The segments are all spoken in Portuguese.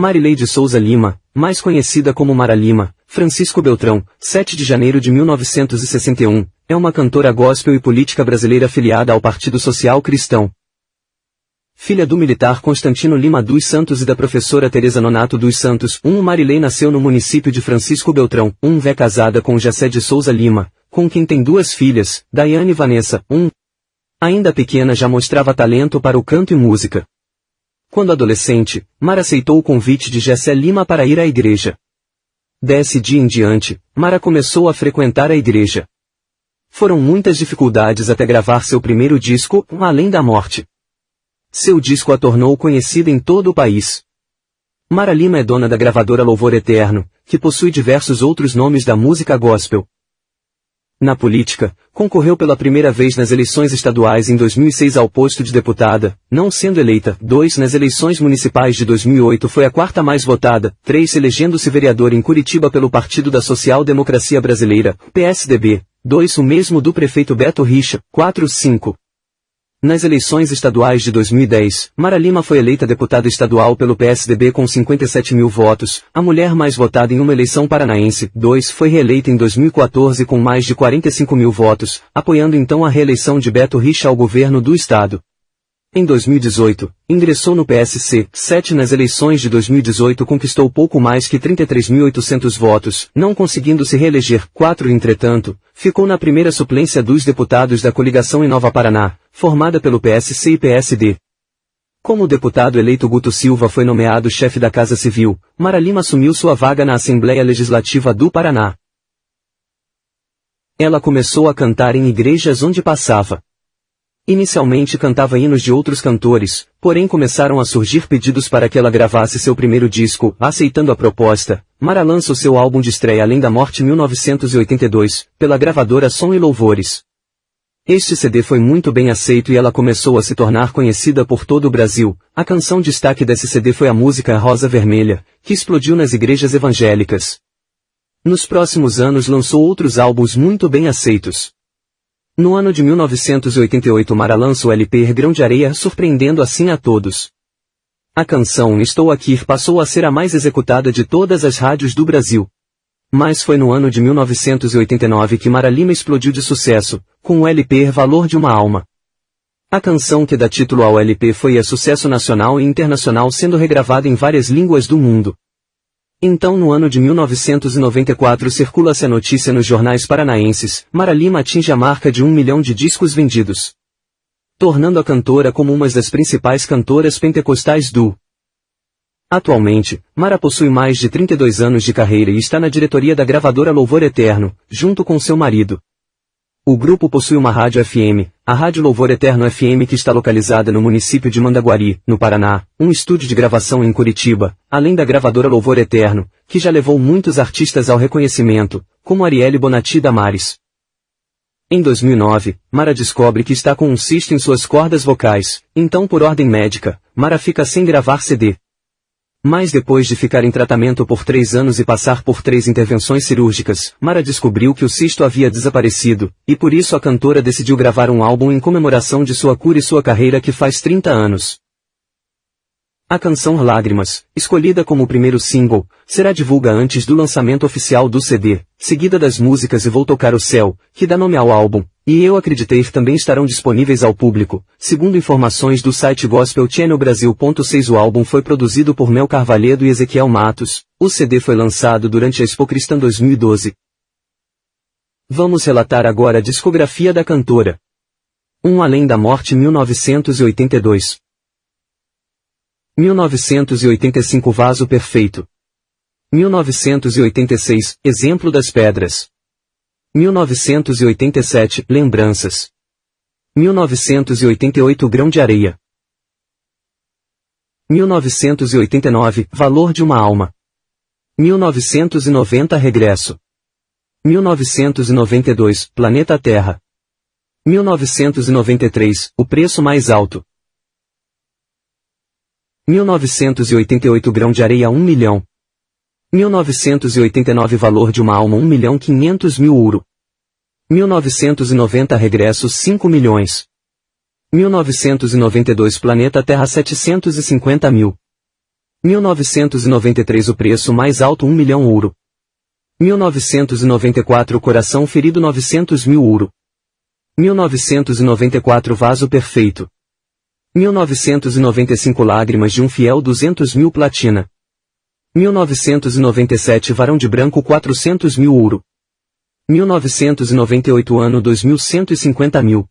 Marilei de Souza Lima, mais conhecida como Mara Lima, Francisco Beltrão, 7 de janeiro de 1961, é uma cantora gospel e política brasileira afiliada ao Partido Social Cristão. Filha do militar Constantino Lima dos Santos e da professora Teresa Nonato dos Santos, um Marilei nasceu no município de Francisco Beltrão, um vé casada com Jessé de Souza Lima, com quem tem duas filhas, Daiane e Vanessa, um. Ainda pequena já mostrava talento para o canto e música. Quando adolescente, Mara aceitou o convite de Jessé Lima para ir à igreja. Desse dia em diante, Mara começou a frequentar a igreja. Foram muitas dificuldades até gravar seu primeiro disco, Além da Morte. Seu disco a tornou conhecida em todo o país. Mara Lima é dona da gravadora Louvor Eterno, que possui diversos outros nomes da música gospel. Na política, concorreu pela primeira vez nas eleições estaduais em 2006 ao posto de deputada, não sendo eleita. 2. Nas eleições municipais de 2008 foi a quarta mais votada. 3. Elegendo-se vereador em Curitiba pelo Partido da Social Democracia Brasileira, PSDB. 2. O mesmo do prefeito Beto Richa. 4. 5. Nas eleições estaduais de 2010, Mara Lima foi eleita deputada estadual pelo PSDB com 57 mil votos, a mulher mais votada em uma eleição paranaense. 2. Foi reeleita em 2014 com mais de 45 mil votos, apoiando então a reeleição de Beto Richa ao governo do estado. Em 2018, ingressou no PSC, 7 nas eleições de 2018 conquistou pouco mais que 33.800 votos, não conseguindo se reeleger. 4 Entretanto, ficou na primeira suplência dos deputados da coligação em Nova Paraná, formada pelo PSC e PSD. Como o deputado eleito Guto Silva foi nomeado chefe da Casa Civil, Mara Lima assumiu sua vaga na Assembleia Legislativa do Paraná. Ela começou a cantar em igrejas onde passava. Inicialmente cantava hinos de outros cantores, porém começaram a surgir pedidos para que ela gravasse seu primeiro disco. Aceitando a proposta, Mara lança o seu álbum de estreia Além da Morte 1982, pela gravadora Som e Louvores. Este CD foi muito bem aceito e ela começou a se tornar conhecida por todo o Brasil. A canção destaque desse CD foi a música Rosa Vermelha, que explodiu nas igrejas evangélicas. Nos próximos anos lançou outros álbuns muito bem aceitos. No ano de 1988 Mara lança o LP Grão de Areia surpreendendo assim a todos. A canção Estou Aqui passou a ser a mais executada de todas as rádios do Brasil. Mas foi no ano de 1989 que Mara Lima explodiu de sucesso, com o LP Valor de uma Alma. A canção que dá título ao LP foi a sucesso nacional e internacional sendo regravada em várias línguas do mundo. Então no ano de 1994 circula-se a notícia nos jornais paranaenses, Mara Lima atinge a marca de um milhão de discos vendidos. Tornando a cantora como uma das principais cantoras pentecostais do. Atualmente, Mara possui mais de 32 anos de carreira e está na diretoria da gravadora Louvor Eterno, junto com seu marido. O grupo possui uma rádio FM, a Rádio Louvor Eterno FM que está localizada no município de Mandaguari, no Paraná, um estúdio de gravação em Curitiba, além da gravadora Louvor Eterno, que já levou muitos artistas ao reconhecimento, como Arielle Bonatti Damares. Em 2009, Mara descobre que está com um cisto em suas cordas vocais, então por ordem médica, Mara fica sem gravar CD. Mas depois de ficar em tratamento por três anos e passar por três intervenções cirúrgicas, Mara descobriu que o cisto havia desaparecido, e por isso a cantora decidiu gravar um álbum em comemoração de sua cura e sua carreira que faz 30 anos. A canção Lágrimas, escolhida como o primeiro single, será divulga antes do lançamento oficial do CD, seguida das músicas E Vou Tocar o Céu, que dá nome ao álbum, e Eu Acreditei também estarão disponíveis ao público. Segundo informações do site Gospel Channel Brasil. 6 O álbum foi produzido por Mel Carvalhedo e Ezequiel Matos. O CD foi lançado durante a Expo Cristã 2012. Vamos relatar agora a discografia da cantora. Um Além da Morte 1982 1985 Vaso Perfeito. 1986 Exemplo das Pedras. 1987 Lembranças. 1988 Grão de Areia. 1989 Valor de uma Alma. 1990 Regresso. 1992 Planeta Terra. 1993 O Preço Mais Alto. 1988 grão de areia 1 milhão. 1989 valor de uma alma 1 milhão 500 mil ouro. 1990 regresso 5 milhões. 1992 planeta Terra 750 mil. 1993 o preço mais alto 1 milhão ouro. 1994 o coração ferido 900 mil ouro. 1994 vaso perfeito. 1995 lágrimas de um fiel 200 mil platina. 1997 varão de branco 400 mil ouro. 1998 ano 2150 mil.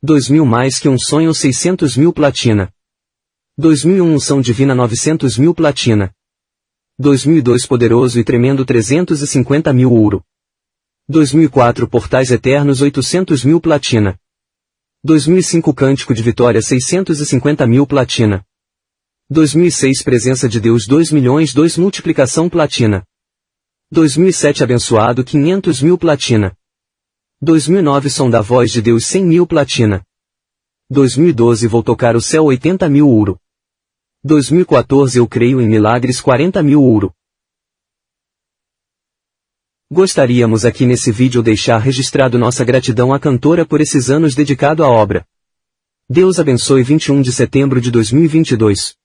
2000 mais que um sonho 600 mil platina. 2001 unção divina 900 mil platina. 2002 poderoso e tremendo 350 mil ouro. 2004 portais eternos 800 mil platina. 2005 cântico de vitória 650 mil platina. 2006 presença de Deus 2 milhões 2 multiplicação platina. 2007 abençoado 500 mil platina. 2009 som da voz de Deus 100 mil platina. 2012 vou tocar o céu 80 mil ouro. 2014 eu creio em milagres 40 mil ouro. Gostaríamos aqui nesse vídeo deixar registrado nossa gratidão à cantora por esses anos dedicado à obra. Deus abençoe 21 de setembro de 2022.